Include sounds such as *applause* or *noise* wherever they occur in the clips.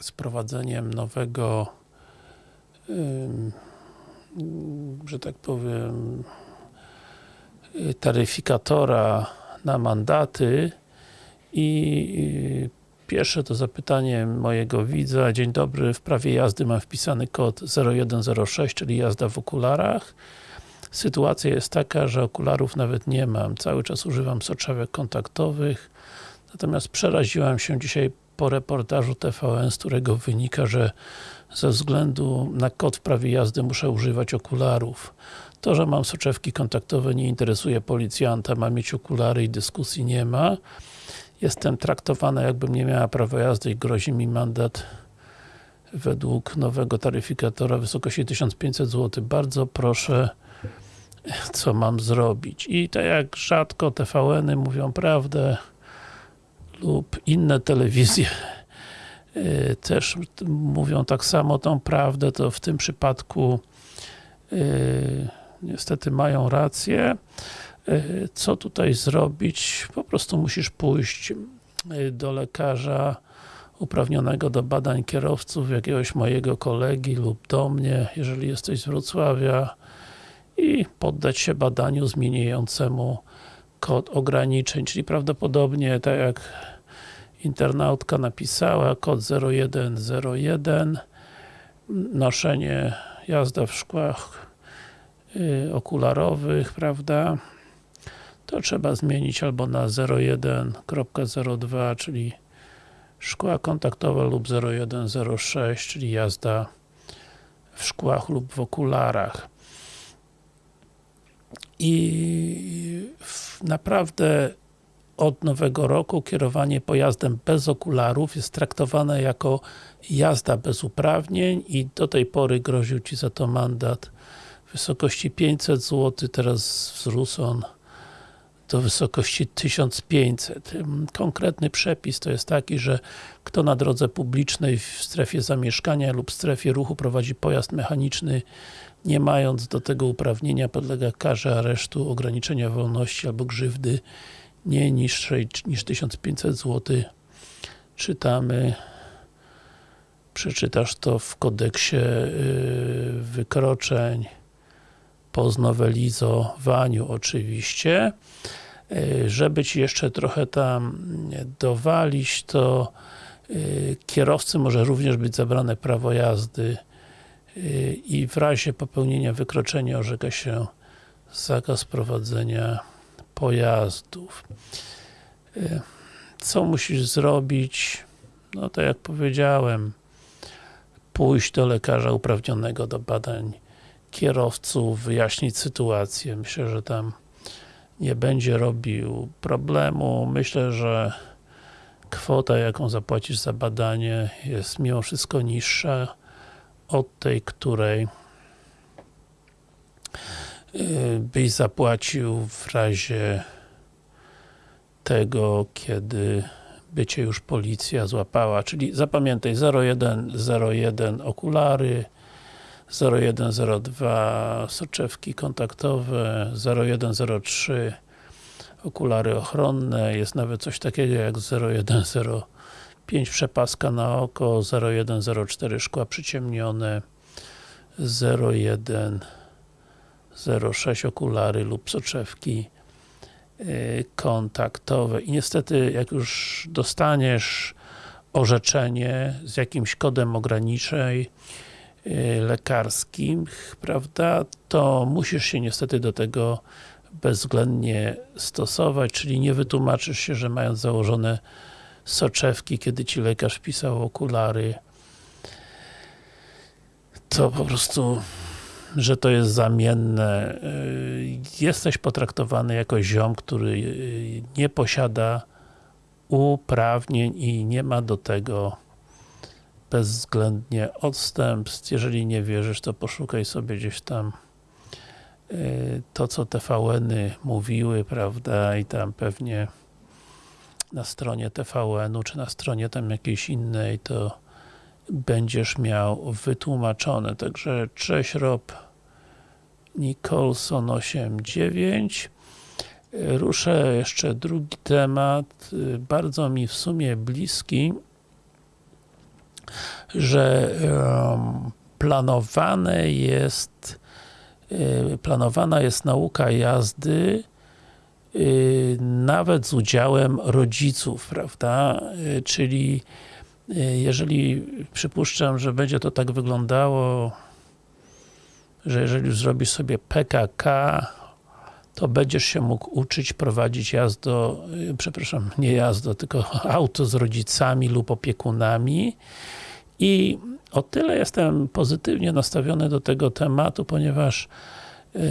z prowadzeniem nowego że tak powiem taryfikatora na mandaty i pierwsze to zapytanie mojego widza. Dzień dobry, w prawie jazdy mam wpisany kod 0106, czyli jazda w okularach. Sytuacja jest taka, że okularów nawet nie mam. Cały czas używam soczewek kontaktowych. Natomiast przeraziłam się dzisiaj po reportażu TVN, z którego wynika, że ze względu na kod w prawie jazdy muszę używać okularów. To, że mam soczewki kontaktowe nie interesuje policjanta, ma mieć okulary i dyskusji nie ma. Jestem traktowana jakbym nie miała prawa jazdy i grozi mi mandat według nowego taryfikatora w wysokości 1500 zł. Bardzo proszę co mam zrobić. I tak jak rzadko TVN-y mówią prawdę lub inne telewizje yy, też mówią tak samo tą prawdę, to w tym przypadku yy, niestety mają rację. Yy, co tutaj zrobić? Po prostu musisz pójść do lekarza uprawnionego do badań kierowców, jakiegoś mojego kolegi lub do mnie, jeżeli jesteś z Wrocławia i poddać się badaniu zmieniającemu kod ograniczeń, czyli prawdopodobnie tak jak internautka napisała, kod 0101 noszenie, jazda w szkłach yy, okularowych, prawda? To trzeba zmienić albo na 01.02, czyli szkła kontaktowe lub 0106, czyli jazda w szkłach lub w okularach i naprawdę od nowego roku kierowanie pojazdem bez okularów jest traktowane jako jazda bez uprawnień i do tej pory groził Ci za to mandat w wysokości 500 zł, teraz wzrósł on do wysokości 1500. Konkretny przepis to jest taki, że kto na drodze publicznej w strefie zamieszkania lub strefie ruchu prowadzi pojazd mechaniczny nie mając do tego uprawnienia podlega karze aresztu, ograniczenia wolności albo grzywdy nie niższej niż 1500 zł. Czytamy przeczytasz to w kodeksie yy, wykroczeń po znowelizowaniu oczywiście. Yy, żeby Ci jeszcze trochę tam dowalić, to yy, kierowcy może również być zabrane prawo jazdy i w razie popełnienia wykroczenia orzeka się zakaz prowadzenia pojazdów. Co musisz zrobić? No to jak powiedziałem, pójść do lekarza uprawnionego do badań kierowców, wyjaśnić sytuację. Myślę, że tam nie będzie robił problemu. Myślę, że kwota, jaką zapłacisz za badanie jest mimo wszystko niższa od tej, której y, byś zapłacił w razie tego, kiedy by Cię już policja złapała, czyli zapamiętaj 0101 okulary 0102 soczewki kontaktowe 0103 okulary ochronne, jest nawet coś takiego jak 0105 5 przepaska na oko, 0104 szkła przyciemnione, 0106 okulary lub soczewki y, kontaktowe. I niestety, jak już dostaniesz orzeczenie z jakimś kodem ograniczeń y, lekarskim, prawda, to musisz się niestety do tego bezwzględnie stosować, czyli nie wytłumaczysz się, że mając założone soczewki, kiedy Ci lekarz pisał okulary. To po prostu że to jest zamienne. Y, jesteś potraktowany jako ziom, który y, nie posiada uprawnień i nie ma do tego bezwzględnie odstępstw. Jeżeli nie wierzysz, to poszukaj sobie gdzieś tam y, to, co TVN-y mówiły, prawda, i tam pewnie na stronie TVN-u, czy na stronie tam jakiejś innej, to będziesz miał wytłumaczone. Także cześć Rob Nicholson 89 Ruszę jeszcze drugi temat, bardzo mi w sumie bliski że planowane jest y, planowana jest nauka jazdy nawet z udziałem rodziców, prawda? Y, Czyli y, jeżeli przypuszczam, że będzie to tak wyglądało, że jeżeli już zrobisz sobie PKK, to będziesz się mógł uczyć prowadzić jazdo, y, przepraszam, *laughs* nie jazdo, tylko *laughs* auto z rodzicami lub opiekunami i o tyle jestem pozytywnie nastawiony do tego tematu, ponieważ y,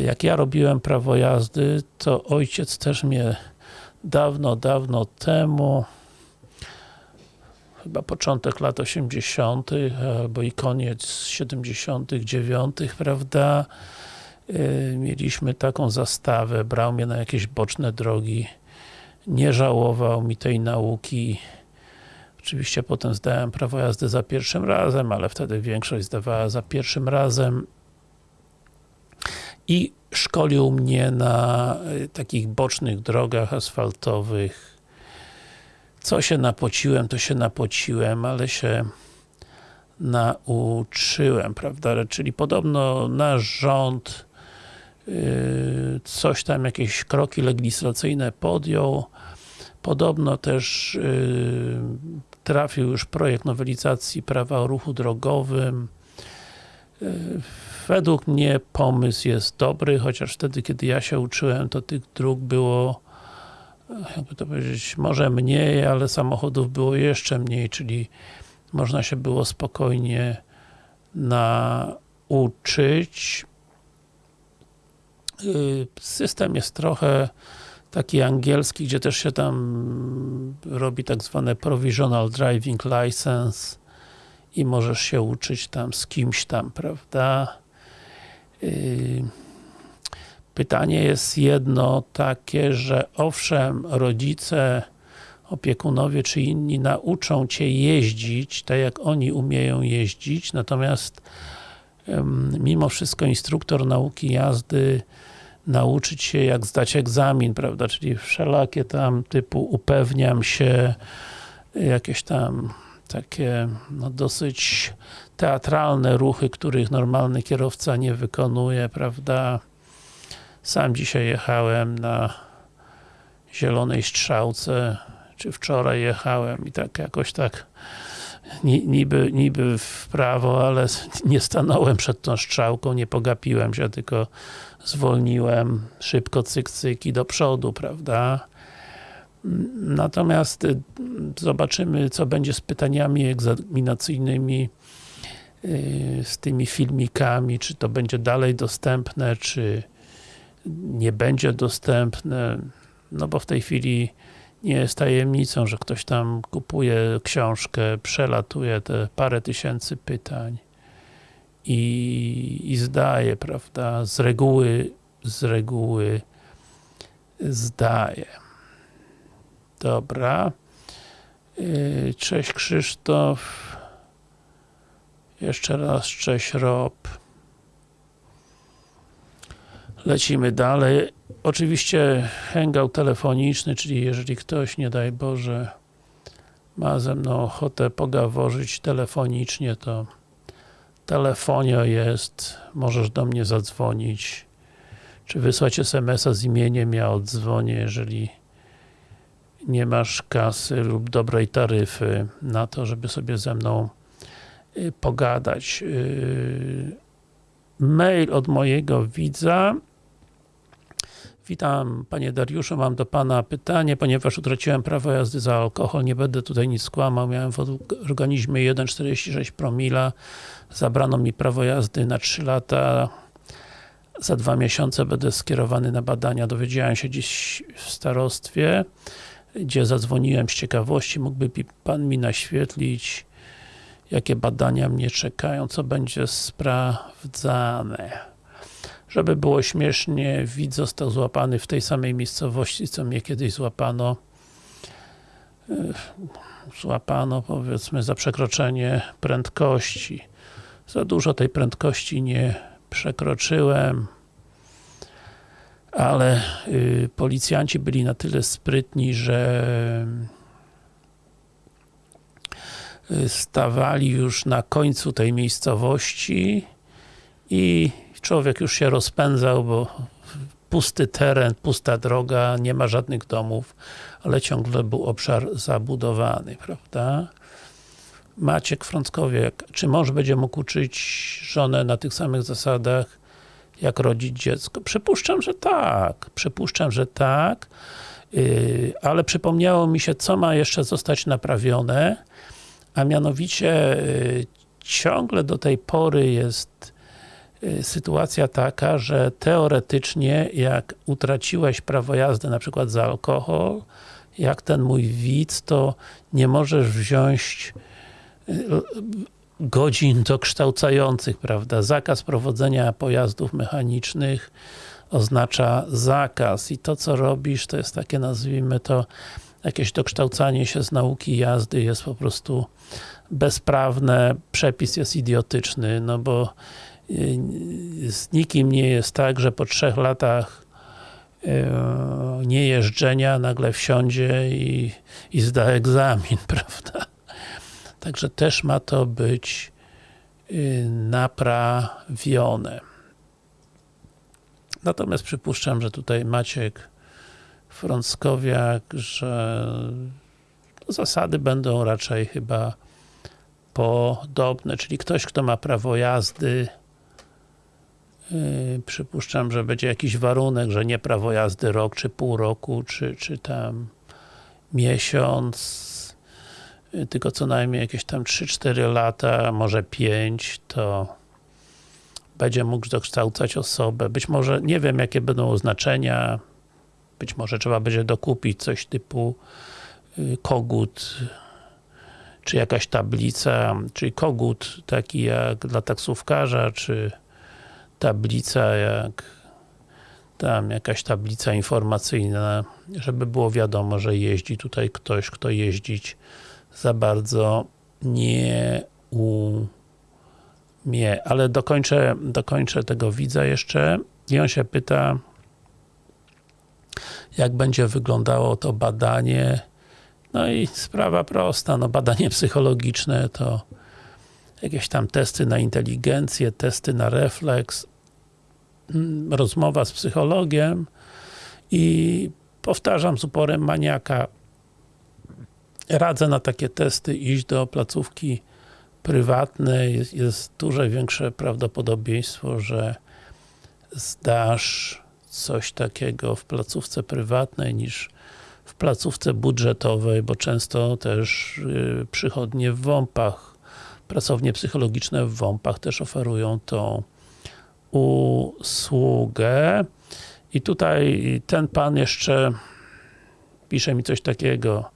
jak ja robiłem prawo jazdy, to ojciec też mnie dawno, dawno temu chyba początek lat 80. albo i koniec 79. prawda? Yy, mieliśmy taką zastawę, brał mnie na jakieś boczne drogi, nie żałował mi tej nauki. Oczywiście potem zdałem prawo jazdy za pierwszym razem, ale wtedy większość zdawała za pierwszym razem i szkolił mnie na y, takich bocznych drogach asfaltowych. Co się napociłem, to się napociłem, ale się nauczyłem, prawda? Czyli podobno nasz rząd yy, coś tam, jakieś kroki legislacyjne podjął. Podobno też yy, trafił już projekt nowelizacji prawa o ruchu drogowym. Według mnie pomysł jest dobry, chociaż wtedy, kiedy ja się uczyłem, to tych dróg było jakby to powiedzieć, może mniej, ale samochodów było jeszcze mniej, czyli można się było spokojnie nauczyć. Yy, System jest trochę taki angielski, gdzie też się tam robi tak zwane provisional driving license i możesz się uczyć tam z kimś tam, prawda? Yy, Pytanie jest jedno takie, że owszem, rodzice, opiekunowie czy inni nauczą Cię jeździć, tak jak oni umieją jeździć, natomiast mimo wszystko instruktor nauki jazdy nauczyć się jak zdać egzamin, prawda, czyli wszelakie tam typu upewniam się, jakieś tam takie no, dosyć teatralne ruchy, których normalny kierowca nie wykonuje, prawda, sam dzisiaj jechałem na zielonej strzałce, czy wczoraj jechałem i tak jakoś tak ni- niby, niby w prawo, ale *laughs* nie stanąłem przed tą strzałką, nie pogapiłem się, tylko zwolniłem szybko cyk, cyk i do przodu, prawda? Natomiast y, zobaczymy, co będzie z pytaniami egzaminacyjnymi, y, z tymi filmikami, czy to będzie dalej dostępne, czy nie będzie dostępne, no bo w tej chwili nie jest tajemnicą, że ktoś tam kupuje książkę, przelatuje te parę tysięcy pytań i, i zdaje, prawda, z reguły, z reguły zdaje. Dobra. Yy, Cześć Krzysztof. Jeszcze raz cześć Rob. Lecimy dalej. Oczywiście hangout telefoniczny, czyli jeżeli ktoś, nie daj Boże, ma ze mną ochotę pogaworzyć telefonicznie, to telefonio jest, możesz do mnie zadzwonić, czy wysłać SMS-a z imieniem, ja odzwonię, jeżeli nie masz kasy lub dobrej taryfy na to, żeby sobie ze mną y, pogadać. Yy, Mail od mojego widza. Witam Panie Dariuszu, mam do Pana pytanie, ponieważ utraciłem prawo jazdy za alkohol, nie będę tutaj nic skłamał, miałem w organizmie 1,46 promila, zabrano mi prawo jazdy na 3 lata, za dwa miesiące będę skierowany na badania, dowiedziałem się dziś w starostwie, gdzie zadzwoniłem z ciekawości, mógłby Pan mi naświetlić, jakie badania mnie czekają, co będzie sprawdzane. Żeby było śmiesznie, widz został złapany w tej samej miejscowości, co mnie kiedyś złapano. Złapano, powiedzmy, za przekroczenie prędkości. Za dużo tej prędkości nie przekroczyłem, ale y, policjanci byli na tyle sprytni, że y, stawali już na końcu tej miejscowości i człowiek już się rozpędzał, bo pusty teren, pusta droga, nie ma żadnych domów, ale ciągle był obszar zabudowany, prawda? Maciek Frąckowiek, czy mąż będzie mógł uczyć żonę na tych samych zasadach, jak rodzić dziecko? Przypuszczam, że tak. Przypuszczam, że tak. Yy, ale przypomniało mi się, co ma jeszcze zostać naprawione, a mianowicie yy, ciągle do tej pory jest yy, sytuacja taka, że teoretycznie jak utraciłeś prawo jazdy na przykład za alkohol, jak ten mój widz, to nie możesz wziąć godzin dokształcających, prawda? Zakaz prowadzenia pojazdów mechanicznych oznacza zakaz i to co robisz to jest takie nazwijmy to jakieś dokształcanie się z nauki jazdy jest po prostu bezprawne, przepis jest idiotyczny, no bo z nikim nie jest tak, że po trzech latach niejeżdżenia nagle wsiądzie i, i zda egzamin, *laughs* prawda? Także też ma to być naprawione. Natomiast przypuszczam, że tutaj Maciek Frąckowiak, że zasady będą raczej chyba podobne, czyli ktoś, kto ma prawo jazdy Yy, przypuszczam, że będzie jakiś warunek, że nie prawo jazdy rok, czy pół roku, czy, czy tam miesiąc, tylko co najmniej jakieś tam 3-4 lata, może 5, to będzie mógł dokształcać osobę. Być może, nie wiem jakie będą oznaczenia, być może trzeba będzie dokupić coś typu yy, kogut, czy jakaś tablica, czyli kogut taki jak dla taksówkarza, czy tablica jak tam jakaś tablica informacyjna, żeby było wiadomo, że jeździ tutaj ktoś, kto jeździć za bardzo nie umie. Ale dokończę, dokończę tego widza jeszcze. I on się pyta jak będzie wyglądało to badanie. No i sprawa prosta, no badanie psychologiczne to jakieś tam testy na inteligencję, testy na refleks, rozmowa z psychologiem i powtarzam z uporem maniaka radzę na takie testy iść do placówki prywatnej, jest, jest duże większe prawdopodobieństwo, że zdasz coś takiego w placówce prywatnej niż w placówce budżetowej, bo często też yy, przychodnie w WOMP-ach pracownie psychologiczne w WOMP-ach też oferują tą usługę. I tutaj ten pan jeszcze pisze mi coś takiego.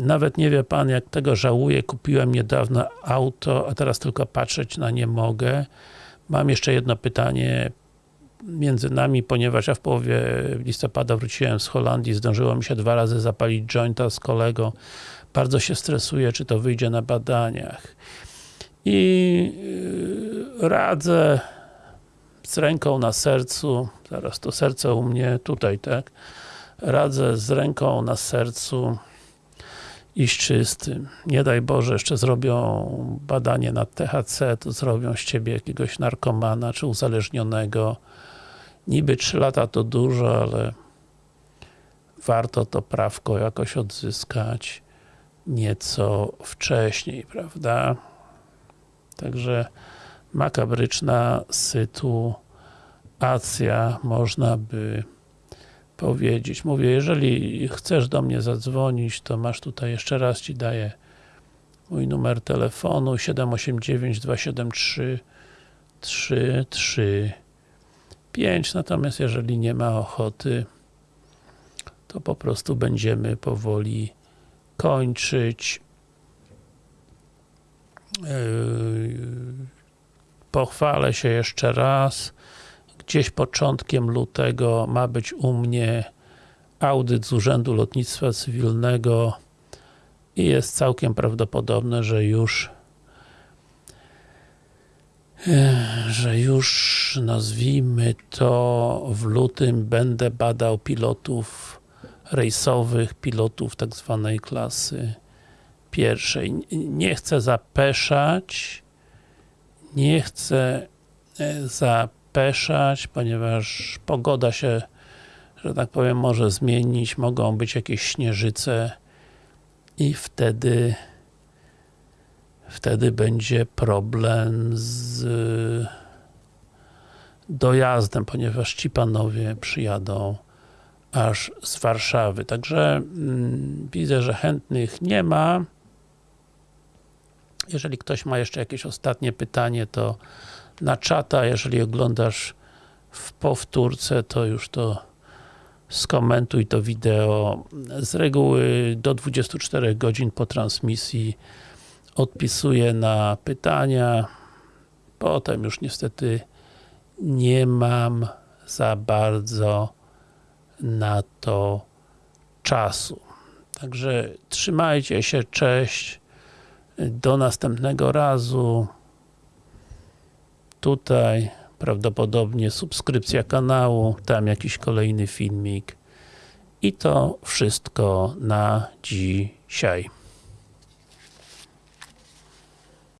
Nawet nie wie pan, jak tego żałuję. Kupiłem niedawno auto, a teraz tylko patrzeć na nie mogę. Mam jeszcze jedno pytanie między nami, ponieważ ja w połowie listopada wróciłem z Holandii, zdążyło mi się dwa razy zapalić jointa z kolegą. Bardzo się stresuję, czy to wyjdzie na badaniach. I yy, radzę z ręką na sercu, zaraz to serce u mnie tutaj, tak? Radzę z ręką na sercu iść czystym. Nie daj Boże, jeszcze zrobią badanie na THC, to zrobią z Ciebie jakiegoś narkomana, czy uzależnionego. Niby 3 lata to dużo, ale warto to prawko jakoś odzyskać nieco wcześniej, prawda? Także makabryczna sytuacja, można by powiedzieć. Mówię, jeżeli chcesz do mnie zadzwonić, to masz tutaj, jeszcze raz Ci daję mój numer telefonu 789 273 335 natomiast jeżeli nie ma ochoty to po prostu będziemy powoli kończyć Yy, pochwalę się jeszcze raz. Gdzieś początkiem lutego ma być u mnie audyt z Urzędu Lotnictwa Cywilnego i jest całkiem prawdopodobne, że już yy, że już nazwijmy to w lutym będę badał pilotów rejsowych, pilotów tak zwanej klasy pierwszej. Nie chcę zapeszać, nie chcę e, zapeszać, ponieważ pogoda się, że tak powiem, może zmienić, mogą być jakieś śnieżyce i wtedy wtedy będzie problem z dojazdem, ponieważ ci panowie przyjadą aż z Warszawy. Także mm, widzę, że chętnych nie ma. Jeżeli ktoś ma jeszcze jakieś ostatnie pytanie, to na czata, jeżeli oglądasz w powtórce, to już to skomentuj to wideo. Z reguły do 24 godzin po transmisji odpisuję na pytania. Potem już niestety nie mam za bardzo na to czasu. Także trzymajcie się, cześć. Do następnego razu. Tutaj prawdopodobnie subskrypcja kanału, tam jakiś kolejny filmik. I to wszystko na dzisiaj.